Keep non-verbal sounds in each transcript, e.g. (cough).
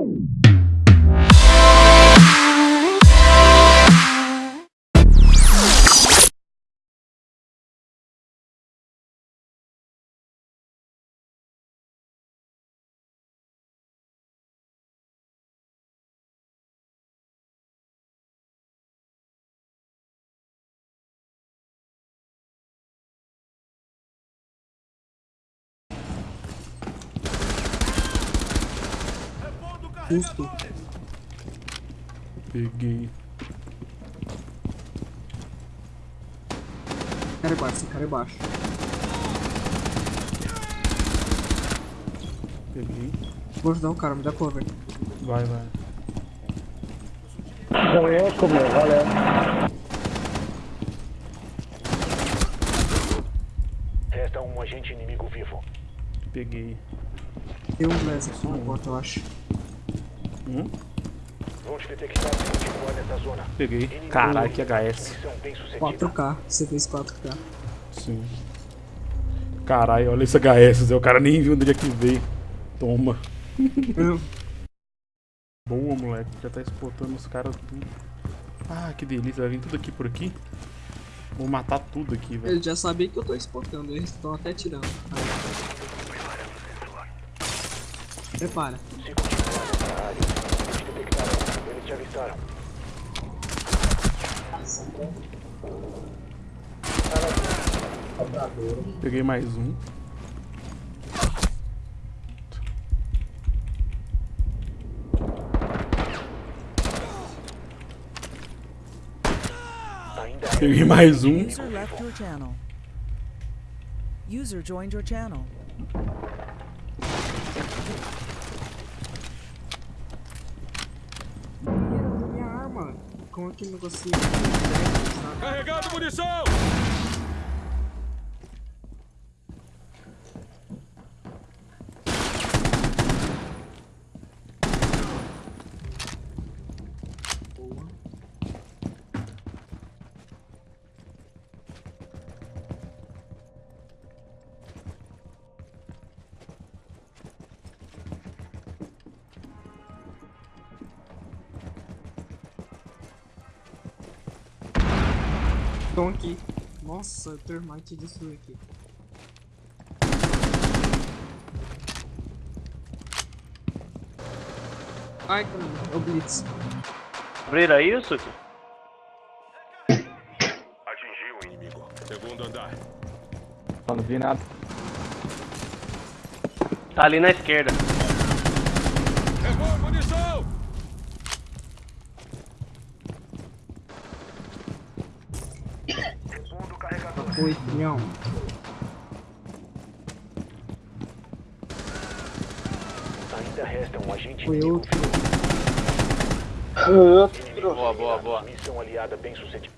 Woo! Custo. Peguei. Cara embaixo, cara embaixo. Peguei. Vou ajudar o cara, me dá cover. Vai, vai. Conheço, meu, valeu. Resta um agente inimigo vivo. Peguei. Tem um Bless aqui na porta, eu acho. Hum? Peguei. Caralho, que HS. Missão bem sucedida. 4K, você fez 4K. Sim. Caralho, olha esse HS. Zé. O cara nem viu onde é que veio. Toma. (laughs) Boa, moleque. Já tá exportando os caras tudo. Ah, que delícia. Vai vir tudo aqui por aqui. Vou matar tudo aqui, velho. Ele já sabia que eu tô exportando, eles estão até tirando. Prepara. Se continuar nessa área, eles te detectarão. Eles te avistaram. Peguei mais um. Ainda Peguei mais um. User left your channel. User joined your channel. Minha Como que negocia? Carregando munição! Estão aqui. Nossa, o termite destruiu aqui. Ai, caramba, é o Blitz. Abriram isso? atingiu o inimigo. Segundo andar. Não vi nada. Tá ali na esquerda. Repor não. Ainda resta um agente Foi outro. Inimigo Boa, boa, boa. Missão aliada bem sucedida.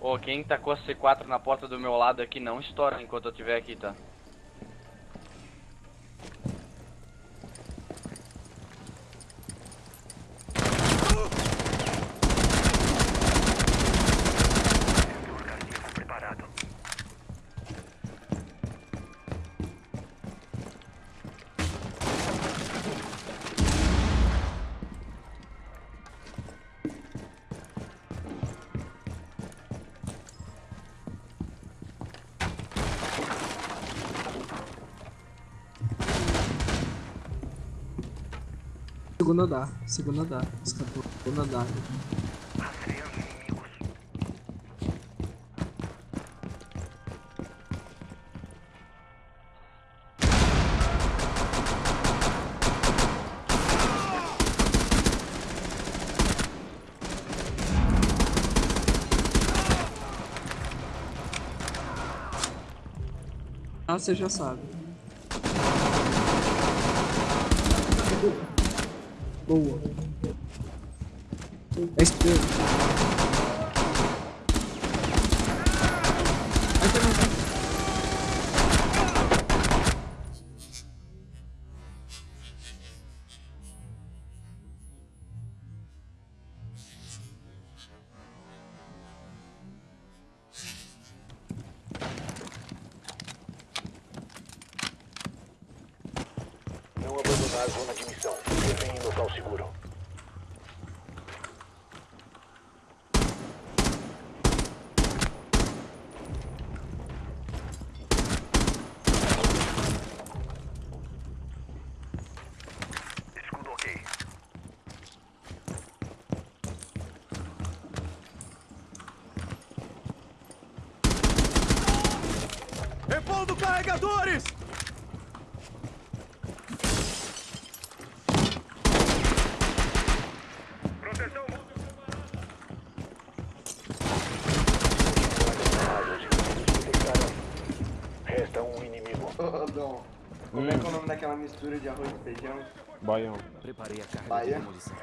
Ô, quem tacou a C4 na porta do meu lado aqui não estoura enquanto eu estiver aqui, tá? Segundo andar, segundo andar. Escapou. Rastreando inimigos. Ah, você já sabe. Boa. É esquerda. Ai, caramba. A zona de missão. Refém em local seguro. Repondo carregadores! Ô, Dom, como é que é o nome daquela mistura de arroz e feijão? Baião. Preparei a carga Bahia? de demolição.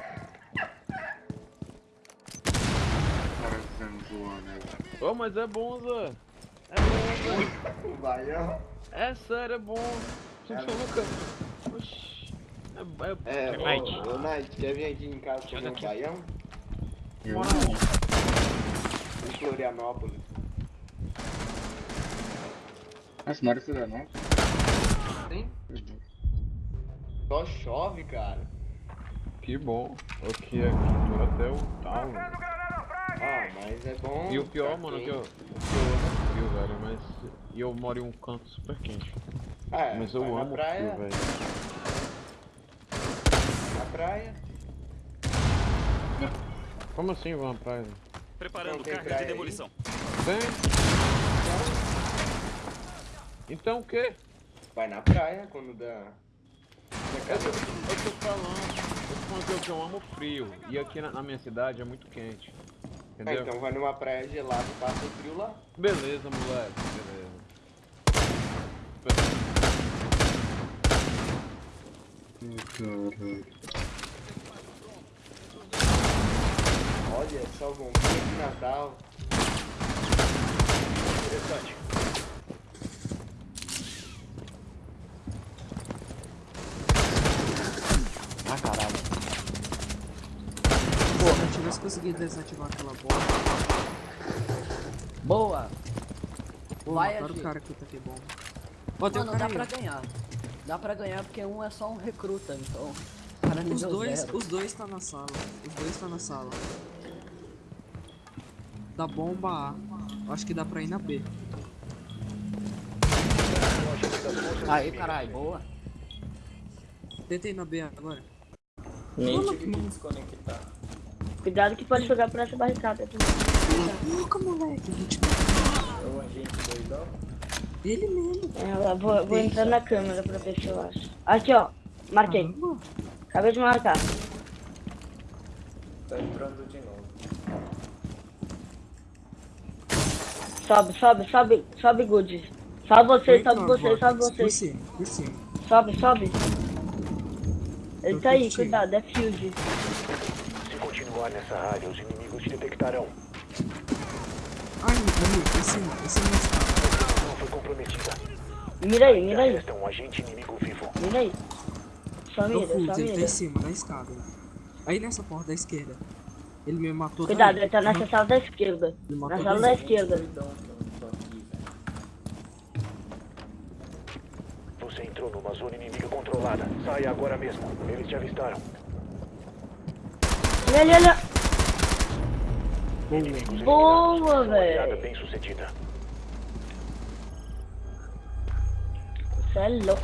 Ô, mas é bom, Zé. É bom, O baião? Zé. É sério, é bom. Tu É nunca. Oxi. É, é... É, Night. ô, ô Night, quer vir aqui em casa comer um baião? Mora Em Florianópolis. Nossa, mora em Florianópolis? Sim? Só chove, cara. Que bom. Aqui é cultura até o tal. Ah, mas é bom. E o pior, pra mano, quem- que eu, que eu amo frio, velho, mas e eu moro em um canto super quente. É, Mas eu amo praia, frio, velho. Na praia. (laughs) Como assim vou na praia? Preparando carga praia de aí? demolição. Tem? Então o quê? Vai na praia quando dá. Eu tô, eu tô falando, eu tô falando que eu- amo frio. E aqui na, na minha cidade é muito quente. Ah, Entendeu? então vai numa praia gelada e passa o frio lá. Beleza, moleque, beleza. Caralho. Olha, só vontade de Natal. Interessante. Ah, caralho. Porra, deixa eu ver se consegui desativar aquela bomba. Boa! Pô, Vai, mataram o cara que tá aqui bomba. Ó, tem um Mano, cara dá aí. pra ganhar. Dá pra ganhar porque um é só um recruta, então. Os dois, zero. os dois tá na sala. Os dois tá na sala. Da bomba A. Acho que dá pra ir na B. Aí, caralho, boa. Tenta ir na B agora. Cuidado que pode jogar por essa barricada. Louca, moleque. Gente... Ele mesmo. É, eu vou, vou entrar na câmera pra ver se eu acho. Aqui, ó. Marquei. Caramba. Acabei de marcar. Tá entrando de novo. Sobe, sobe, sobe, sobe, Good. Sobe vocês, sobe vocês, sobe Vortex, Por vocês. cima, por cima. Sobe, sobe. Ele Eu tá aí, cuidado, é Fuse. Continuar nessa área, os inimigos te detectarão. Ai, ali, em cima, em cima da escada. Não foi comprometida. Mira aí, mira aí, Resta um agente inimigo vivo. mira aí. Só Eu mira, fui, só ele tá mira. em cima, na escada. Aí nessa porta da esquerda. Ele me matou Cuidado, daí. ele tá nessa sala da esquerda. Ele matou Na sala da esquerda. Você entrou numa zona inimiga controlada. Saia agora mesmo. Eles te avistaram. Olha, olha, olha. Boa, velho. bem. Você é louco.